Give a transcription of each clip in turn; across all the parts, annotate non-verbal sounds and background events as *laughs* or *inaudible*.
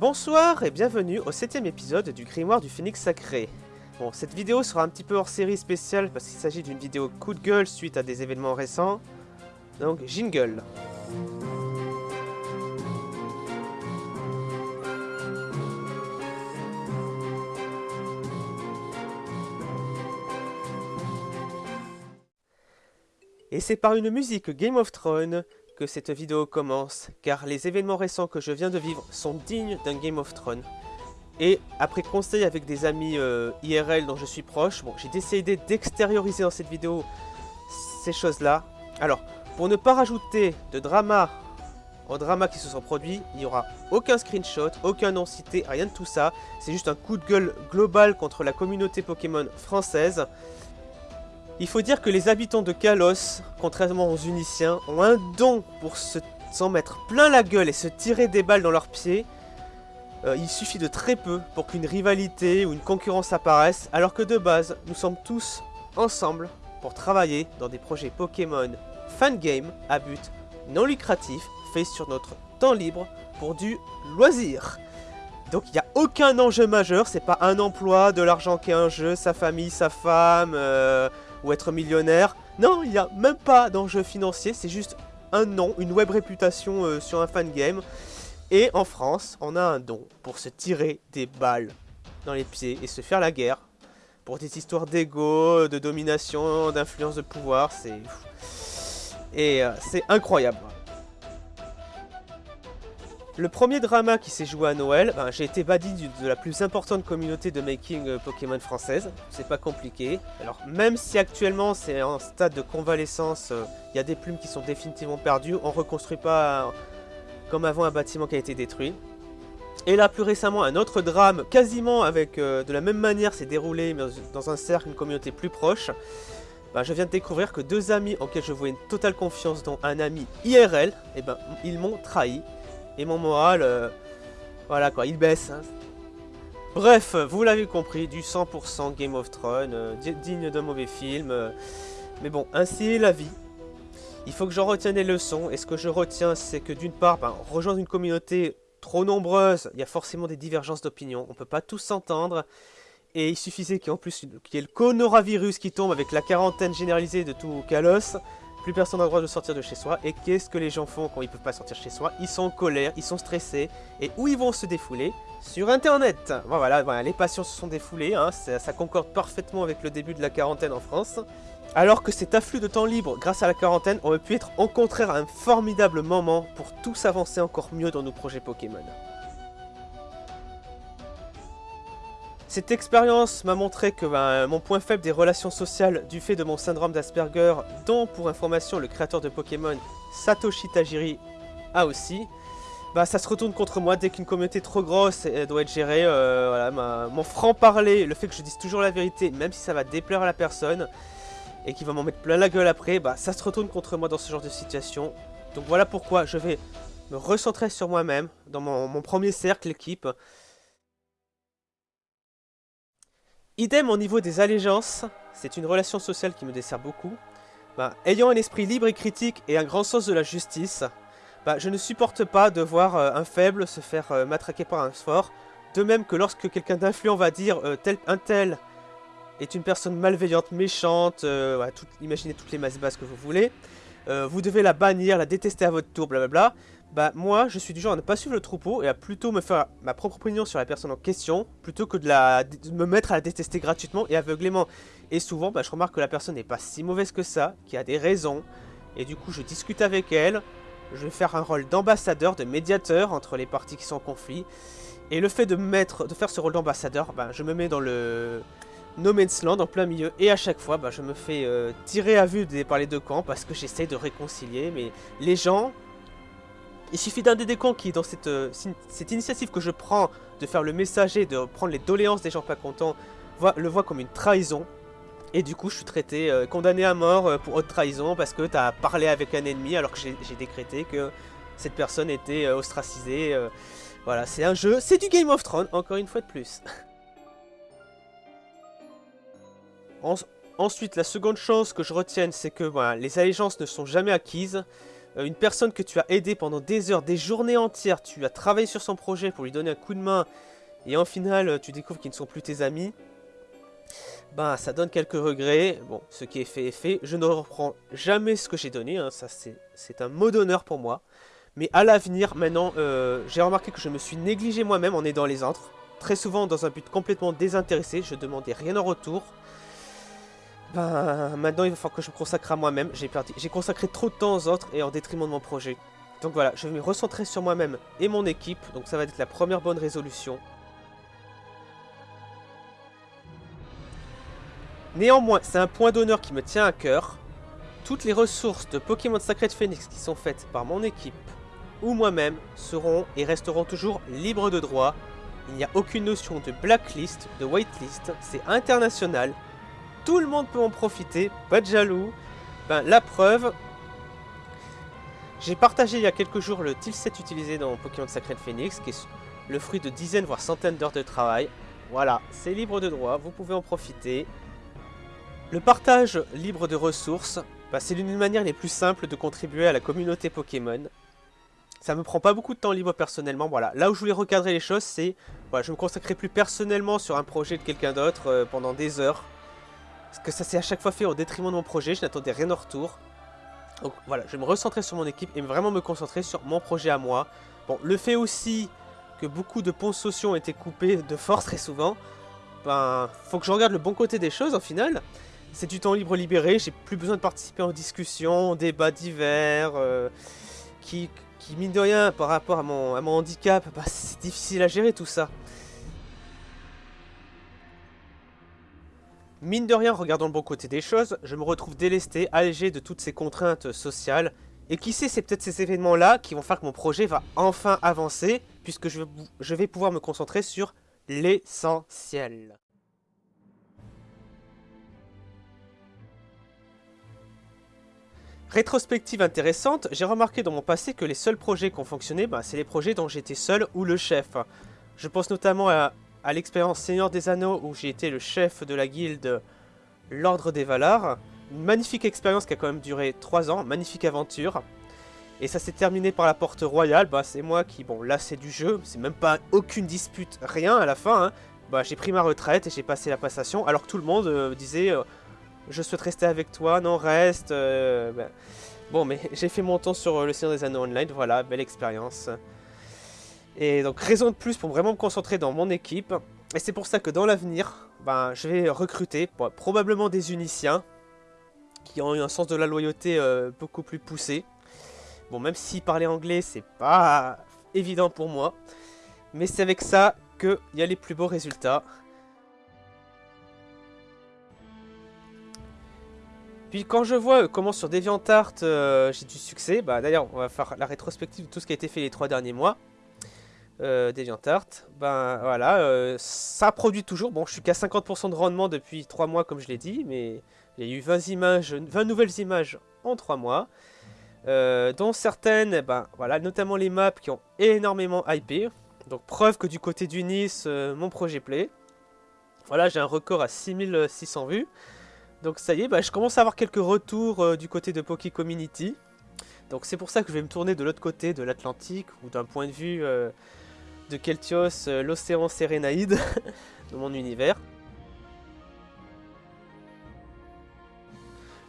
Bonsoir et bienvenue au septième épisode du Grimoire du Phénix Sacré. Bon, cette vidéo sera un petit peu hors série spéciale parce qu'il s'agit d'une vidéo coup de gueule suite à des événements récents. Donc, jingle. Et c'est par une musique Game of Thrones cette vidéo commence, car les événements récents que je viens de vivre sont dignes d'un Game of Thrones. Et après conseil avec des amis euh, IRL dont je suis proche, j'ai décidé d'extérioriser dans cette vidéo ces choses-là. Alors, pour ne pas rajouter de drama au drama qui se sont produits, il n'y aura aucun screenshot, aucun nom cité, rien de tout ça. C'est juste un coup de gueule global contre la communauté Pokémon française. Il faut dire que les habitants de Kalos, contrairement aux Uniciens, ont un don pour s'en mettre plein la gueule et se tirer des balles dans leurs pieds. Euh, il suffit de très peu pour qu'une rivalité ou une concurrence apparaisse, alors que de base, nous sommes tous ensemble pour travailler dans des projets Pokémon fan game à but non lucratif, fait sur notre temps libre pour du loisir. Donc il n'y a aucun enjeu majeur, c'est pas un emploi, de l'argent qui est un jeu, sa famille, sa femme, euh, ou être millionnaire. Non, il n'y a même pas d'enjeu financier, c'est juste un nom, une web réputation euh, sur un fan game. Et en France, on a un don pour se tirer des balles dans les pieds et se faire la guerre. Pour des histoires d'ego, de domination, d'influence de pouvoir, c'est... Et euh, c'est incroyable. Le premier drama qui s'est joué à Noël, ben, j'ai été badin de la plus importante communauté de making euh, Pokémon française. C'est pas compliqué. Alors même si actuellement c'est en stade de convalescence, il euh, y a des plumes qui sont définitivement perdues, on reconstruit pas euh, comme avant un bâtiment qui a été détruit. Et là plus récemment un autre drame quasiment avec de la même manière s'est déroulé dans un cercle, une communauté plus proche. Ben, je viens de découvrir que deux amis auxquels je voyais une totale confiance, dont un ami IRL, eh ben, ils m'ont trahi. Et mon moral, euh, voilà quoi, il baisse. Hein. Bref, vous l'avez compris, du 100% Game of Thrones, euh, digne d'un mauvais film. Euh. mais bon, ainsi est la vie. Il faut que j'en retienne les leçons. Et ce que je retiens, c'est que d'une part, ben, rejoindre une communauté trop nombreuse, il y a forcément des divergences d'opinion. On peut pas tous s'entendre. Et il suffisait qu'il y ait en plus qu'il y ait le coronavirus qui tombe avec la quarantaine généralisée de tout Kalos. Plus personne n'a le droit de sortir de chez soi. Et qu'est-ce que les gens font quand ils peuvent pas sortir chez soi? Ils sont en colère, ils sont stressés. Et où ils vont se défouler? Sur Internet voilà, voilà, les patients se sont défoulés. Hein, ça, concorde parfaitement avec le début de la quarantaine en France. Alors que cet afflux de temps libre grâce à la quarantaine aurait pu être au contraire un formidable moment pour tous avancer encore mieux dans nos projets Pokémon. Cette expérience m'a montré que ben, mon point faible des relations sociales du fait de mon syndrome d'Asperger, dont pour information le créateur de Pokémon Satoshi Tajiri a aussi, bah, ça se retourne contre moi dès qu'une communauté trop grosse doit être gérée. Euh, mon franc-parler, le fait que je dise toujours la vérité, même si ça va déplaire à la personne, et qui va m'en mettre plein la gueule après, bah, ça se retourne contre moi dans ce genre de situation. Donc voilà pourquoi je vais me recentrer sur moi-même, dans mon, mon premier cercle, l'équipe, Idem au niveau des allégeances, c'est une relation sociale qui me dessert beaucoup. Bah, ayant un esprit libre et critique et un grand sens de la justice, bah, je ne supporte pas de voir euh, un faible se faire euh, matraquer par un fort. De même que lorsque quelqu'un d'influent va dire euh, tel, un tel est une personne malveillante, méchante, imaginez toutes les masses basses que vous voulez, vous devez la bannir, la détester à votre tour, blablabla. Bah moi, je suis du genre à ne pas suivre le troupeau et à plutôt me faire ma propre opinion sur la personne en question, plutôt que de, la, me mettre à la détester gratuitement et aveuglément. Et souvent, bah, je remarque que la personne n'est pas si mauvaise que ça, qui a des raisons, et du coup je discute avec elle, je vais faire un rôle d'ambassadeur, de médiateur entre les parties qui sont en conflit, et le fait de, mettre, de faire ce rôle d'ambassadeur, bah, je me mets dans le No Man's Land en plein milieu, et à chaque fois, bah, je me fais euh, tirer à vue par les deux camps, parce que j'essaye de réconcilier, mais les gens il suffit d'un des décons qui, dans cette, euh, cette initiative que je prends de faire le messager, de prendre les doléances des gens pas contents, le voit comme une trahison. Et du coup, je suis traité, euh, condamné à mort euh, pour haute trahison parce que tu as parlé avec un ennemi alors que j'ai décrété que cette personne était ostracisée. voilà, c'est un jeu, c'est du Game of Thrones, encore une fois de plus. *laughs* ensuite, la seconde chose que je retienne, c'est que les allégeances ne sont jamais acquises. Euh, une personne que tu as aidé pendant des heures, des journées entières, tu as travaillé sur son projet pour lui donner un coup de main, et en final tu découvres qu'ils ne sont plus tes amis, ben ça donne quelques regrets. Bon, ce qui est fait est fait. Je ne reprends jamais ce que j'ai donné, hein. ça c'est un mot d'honneur pour moi. Mais à l'avenir, maintenant, euh, j'ai remarqué que je me suis négligé moi-même en aidant les autres. Très souvent dans un but complètement désintéressé, je demandais rien en retour. Ben, maintenant il va falloir que je me consacre à moi-même. J'ai consacré trop de temps aux autres et en détriment de mon projet. Donc voilà, je vais me recentrer sur moi-même et mon équipe. Donc ça va être la première bonne résolution. Néanmoins, c'est un point d'honneur qui me tient à cœur. Toutes les ressources de Pokémon Sacred Phoenix qui sont faites par mon équipe ou moi-même seront et resteront toujours libres de droit. Il n'y a aucune notion de blacklist, de whitelist, c'est international. Tout le monde peut en profiter, pas de jaloux. Ben, la preuve, j'ai partagé il y a quelques jours le tilset utilisé dans Pokémon Sacred Phoenix, qui est le fruit de dizaines voire centaines d'heures de travail. Voilà, c'est libre de droit, vous pouvez en profiter. Le partage libre de ressources, bah, c'est l'une des manières les plus simples de contribuer à la communauté Pokémon. Ça me prend pas beaucoup de temps libre personnellement, voilà. Là où je voulais recadrer les choses, c'est... Je me consacrerai plus personnellement sur un projet de quelqu'un d'autre euh, pendant des heures. Parce que ça s'est à chaque fois fait au détriment de mon projet, je n'attendais rien en retour. Donc voilà, je vais me recentrer sur mon équipe et vraiment me concentrer sur mon projet à moi. Bon, le fait aussi que beaucoup de ponts sociaux ont été coupés de force très souvent, ben, faut que je regarde le bon côté des choses au final. C'est du temps libre libéré, j'ai plus besoin de participer en discussions, débats divers, euh, qui, qui, mine de rien, par rapport à mon, à mon handicap, bah, c'est difficile à gérer tout ça. Mine de rien, regardant le bon côté des choses, je me retrouve délesté, allégé de toutes ces contraintes sociales, et qui sait, c'est peut-être ces événements-là qui vont faire que mon projet va enfin avancer, puisque je, je vais pouvoir me concentrer sur l'essentiel. Rétrospective intéressante, j'ai remarqué dans mon passé que les seuls projets qui ont fonctionné, bah, c'est les projets dont j'étais seul ou le chef. Je pense notamment à, l'expérience Seigneur des Anneaux où j'ai été le chef de la guilde L'Ordre des Valar. Une magnifique expérience qui a quand même duré 3 ans, magnifique aventure. Et ça s'est terminé par la porte royale, bah c'est moi qui, bon là c'est du jeu, c'est même pas aucune dispute, rien à la fin. Hein. Bah j'ai pris ma retraite et j'ai passé la passation, alors que tout le monde euh, disait... Euh, je souhaite rester avec toi, non, reste. Euh, ben. Bon, mais *laughs* j'ai fait mon temps sur le Seigneur des Anneaux Online, voilà, belle expérience. Et donc, raison de plus pour vraiment me concentrer dans mon équipe. Et c'est pour ça que dans l'avenir, ben, je vais recruter probablement des uniciens qui ont eu un sens de la loyauté euh, beaucoup plus poussé. Bon, même si parler anglais, c'est pas évident pour moi. Mais c'est avec ça qu'il y a les plus beaux résultats. Puis quand je vois euh, comment sur DeviantArt euh, j'ai du succès, bah d'ailleurs on va faire la rétrospective de tout ce qui a été fait les trois derniers mois. Euh, DeviantArt, ben voilà, euh, ça produit toujours. Bon, je suis qu'à 50% de rendement depuis 3 mois comme je l'ai dit, mais a eu 20 images, 20 nouvelles images en 3 mois. dont certaines, ben voilà, notamment les maps qui ont énormément hypé. Donc preuve que du côté du Nice, mon projet plaît. Voilà, j'ai un record à 6600 vues. Donc ça y est, bah, je commence à avoir quelques retours euh, du côté de Poké Community. Donc c'est pour ça que je vais me tourner de l'autre côté de l'Atlantique, ou d'un point de vue euh, de Keltios, euh, l'océan Sérénaïde, *laughs* de mon univers.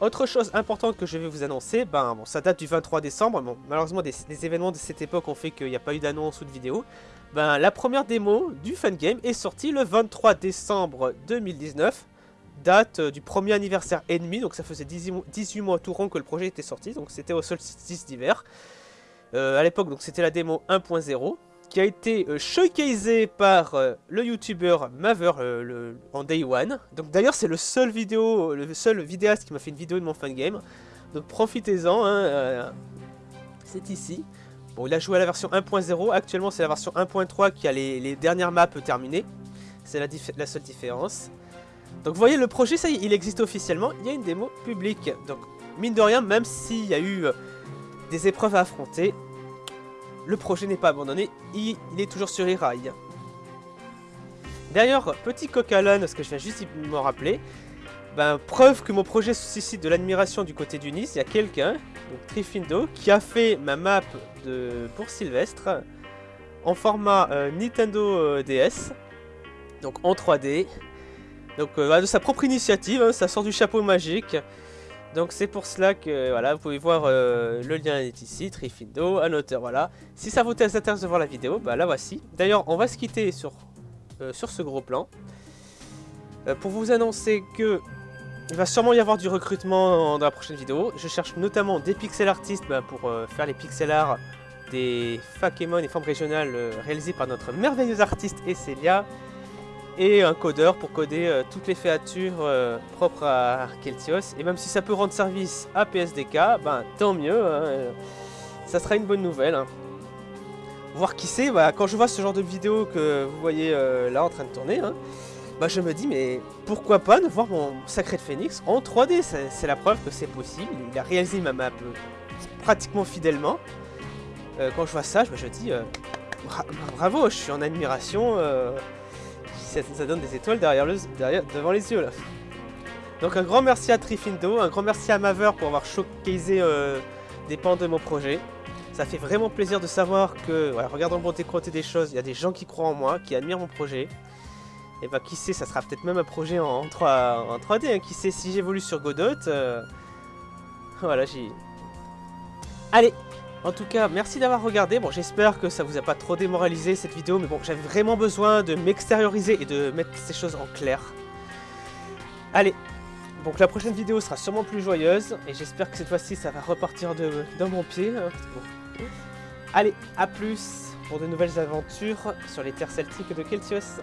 Autre chose importante que je vais vous annoncer, ben ça date du 23 décembre, bon, malheureusement des, événements de cette époque ont fait qu'il n'y a pas eu d'annonce ou de vidéo. Ben, la première démo du Fangame est sortie le 23 décembre 2019 date euh, du premier anniversaire ennemi, donc ça faisait 18 mois tout rond que le projet était sorti, donc c'était au solstice d'hiver. Euh, à l'époque, donc c'était la démo 1.0, qui a été euh, par le youtubeur Maver en day one. Donc d'ailleurs c'est le seul vidéo, le seul vidéaste qui m'a fait une vidéo de mon fan game. Donc profitez-en, hein, c'est ici. Bon, il a joué à la version 1.0, actuellement c'est la version 1.3 qui a les, dernières maps terminées. C'est la, la seule différence. Donc vous voyez, le projet, ça y est, il existe officiellement. Il y a une démo publique. Donc, mine de rien, même s'il y a eu euh, des épreuves à affronter, le projet n'est pas abandonné. Il, est toujours sur les rails. D'ailleurs, petit coq à l'âne, ce que je viens juste de me rappeler, ben, preuve que mon projet suscite de l'admiration du côté du Nice, il y a quelqu'un, donc Trifindo, qui a fait ma map de, pour Sylvestre en format euh, Nintendo euh, DS, donc en 3D. Donc euh, de sa propre initiative, hein, ça sort du chapeau magique. Donc c'est pour cela que voilà, vous pouvez voir le lien est ici, Trifindo, un auteur, voilà. Si ça vous intéresse de voir la vidéo, bah la voici. D'ailleurs, on va se quitter sur, sur ce gros plan. pour vous annoncer que il va sûrement y avoir du recrutement dans la prochaine vidéo. Je cherche notamment des pixel artistes bah, pour euh, faire les pixel art des Fakemon et formes régionales euh, réalisées par notre merveilleuse artiste Esselia. Et un codeur pour coder euh, toutes les féatures propres à Keltios. Et même si ça peut rendre service à PSDK, ben tant mieux. Hein, ça sera une bonne nouvelle. Hein. Voir qui c'est, bah, quand je vois ce genre de vidéo que vous voyez là en train de tourner, hein, bah je me dis mais pourquoi pas ne voir mon Sacré de Phoenix en 3D C'est la preuve que c'est possible, il a réalisé ma map euh, pratiquement fidèlement. Euh, quand je vois ça, je me dis euh, bravo, je suis en admiration, ça, donne des étoiles derrière, le, derrière devant les yeux là. Donc un grand merci à Trifindo, un grand merci à Maver pour avoir showcasé des pans de mon projet. Ça fait vraiment plaisir de savoir que, voilà, regardant le bon des choses, il y a des gens qui croient en moi, qui admirent mon projet. Et bah qui sait, ça sera peut-être même un projet en, 3, en 3D, hein. qui sait si j'évolue sur Godot. Euh, voilà, j'y... Allez En tout cas, merci d'avoir regardé. Bon, j'espère que ça vous a pas trop démoralisé cette vidéo, mais bon, j'avais vraiment besoin de m'extérioriser et de mettre ces choses en clair. Allez donc la prochaine vidéo sera sûrement plus joyeuse, et j'espère que cette fois-ci ça va repartir de, dans mon pied. Allez, à plus pour de nouvelles aventures sur les terres celtiques de Keltios.